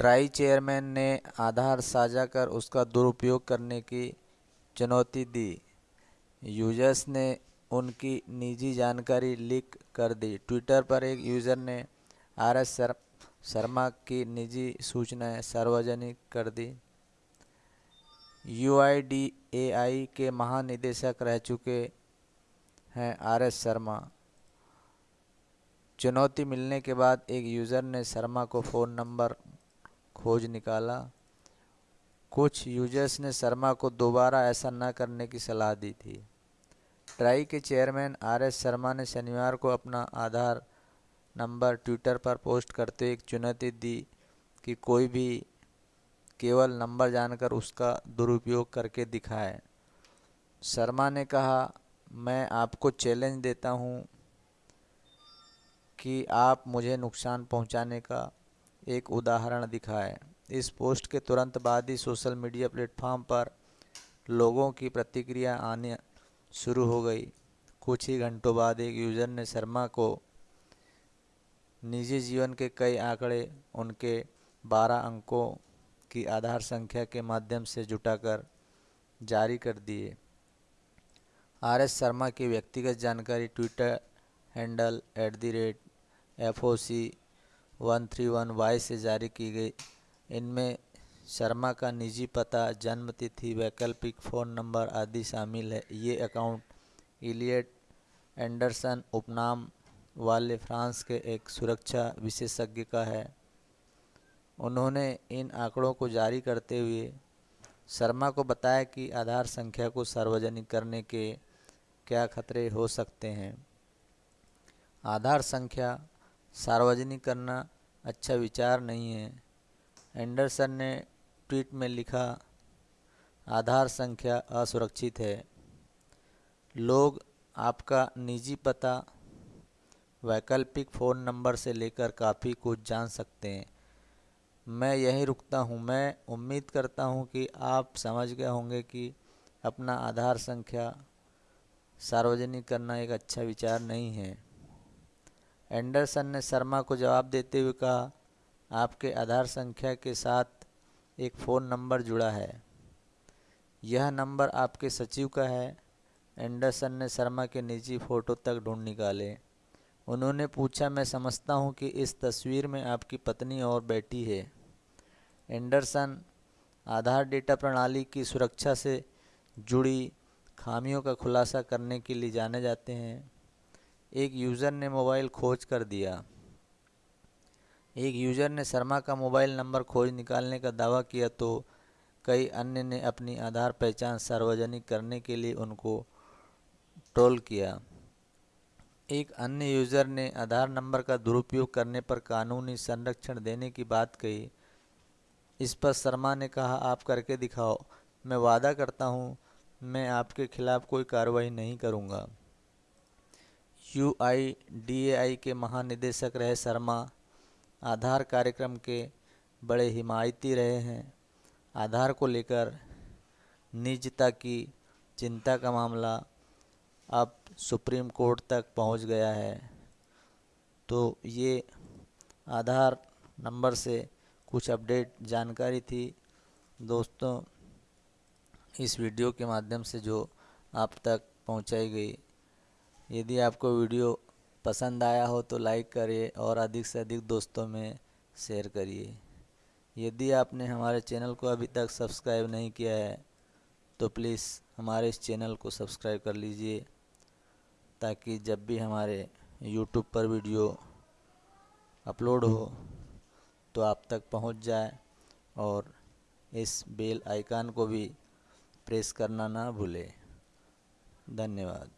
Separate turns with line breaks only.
Try chairman ने आधार साझा कर उसका दुरुपयोग करने की चुनौती दी। यूज़र्स ने उनकी निजी जानकारी लीक कर दी। ट्विटर पर एक यूज़र ने आर एस शर्मा की निजी सूचनाएँ सार्वजनिक कर दी। यू आई डी ए आई के महानिदेशक रह चुके हैं आर एस शर्मा। चुनौती मिलने के बाद एक यूज़र ने शर्मा को फ़ोन नंबर खोज निकाला। कुछ यूज़र्स ने शर्मा को दोबारा ऐसा न करने की सलाह दी थी। ट्राई के चेयरमैन आर एस शर्मा ने शनिवार को अपना आधार नंबर ट्विटर पर पोस्ट करते एक चुनौती दी कि कोई भी केवल नंबर जानकर उसका दुरुपयोग करके दिखाए। शर्मा ने कहा, मैं आपको चैलेंज देता हूँ कि आप मुझे नुकसान पहुँचाने का एक उदाहरण दिखाएँ। इस पोस्ट के तुरंत बाद ही सोशल मीडिया प्लेटफॉर्म पर लोगों की प्रतिक्रिया आने शुरू हो गई। कुछ ही घंटों बाद एक यूज़र ने शर्मा को निजी जीवन के कई आंकड़े, उनके 12 अंकों की आधार संख्या के माध्यम से जुटाकर जारी कर दिए। आर एस शर्मा की व्यक्तिगत जानकारी Twitter handle at the rate F O C one three one Y से जारी की गई। इनमें शर्मा का निजी पता जन्म तिथि वैकल्पिक फ़ोन नंबर आदि शामिल है। ये अकाउंट इलियट एंडरसन, उपनाम वाले फ्रांस के एक सुरक्षा विशेषज्ञ का है। उन्होंने इन आंकड़ों को जारी करते हुए शर्मा को बताया कि आधार संख्या को सार्वजनिक करने के क्या खतरे हो सकते हैं। आधार संख्या सार्वजनिक करना अच्छा विचार नहीं है। एंडरसन ने ट्वीट में लिखा, आधार संख्या असुरक्षित है। लोग, आपका निजी पता, वैकल्पिक फ़ोन नंबर से लेकर काफ़ी कुछ जान सकते हैं। मैं यहीं रुकता हूँ। मैं उम्मीद करता हूँ कि आप समझ गए होंगे कि अपना आधार संख्या सार्वजनिक करना एक अच्छा विचार नहीं है। एंडरसन ने शर्मा को जवाब देते हुए कहा, आपके आधार संख्या के साथ एक फ़ोन नंबर जुड़ा है। यह नंबर आपके सचिव का है। एंडरसन ने शर्मा के निजी फ़ोटो तक ढूंढ निकाले। उन्होंने पूछा, मैं समझता हूँ कि इस तस्वीर में आपकी पत्नी और बेटी है। एंडरसन आधार डेटा प्रणाली की सुरक्षा से जुड़ी खामियों का खुलासा करने के लिए जाने जाते हैं। एक यूज़र ने मोबाइल खोज कर दिया। एक यूज़र ने शर्मा का मोबाइल नंबर खोज निकालने का दावा किया तो कई अन्य ने अपनी आधार पहचान सार्वजनिक करने के लिए उनको ट्रोल किया। एक अन्य यूज़र ने आधार नंबर का दुरुपयोग करने पर कानूनी संरक्षण देने की बात कही। इस पर शर्मा ने कहा, आप करके दिखाओ। मैं वादा करता हूँ, मैं आपके खिलाफ़ कोई कार्रवाई नहीं करूँगा। यू आई डी ए आई के महानिदेशक रहे शर्मा, आधार कार्यक्रम के बड़े हिमायती रहे हैं। आधार को लेकर निजता की चिंता का मामला अब सुप्रीम कोर्ट तक पहुँच गया है। तो ये आधार नंबर से कुछ अपडेट जानकारी थी। दोस्तों, इस वीडियो के माध्यम से जो आप तक पहुंचाई गई यदि आपको वीडियो पसंद आया हो तो लाइक करिए और अधिक से अधिक दोस्तों में शेयर करिए। यदि आपने हमारे चैनल को अभी तक सब्सक्राइब नहीं किया है तो प्लीज़ हमारे इस चैनल को सब्सक्राइब कर लीजिए, ताकि जब भी हमारे यूट्यूब पर वीडियो अपलोड हो तो आप तक पहुँच जाए और इस बेल आइकन को भी प्रेस करना ना भूलें। धन्यवाद।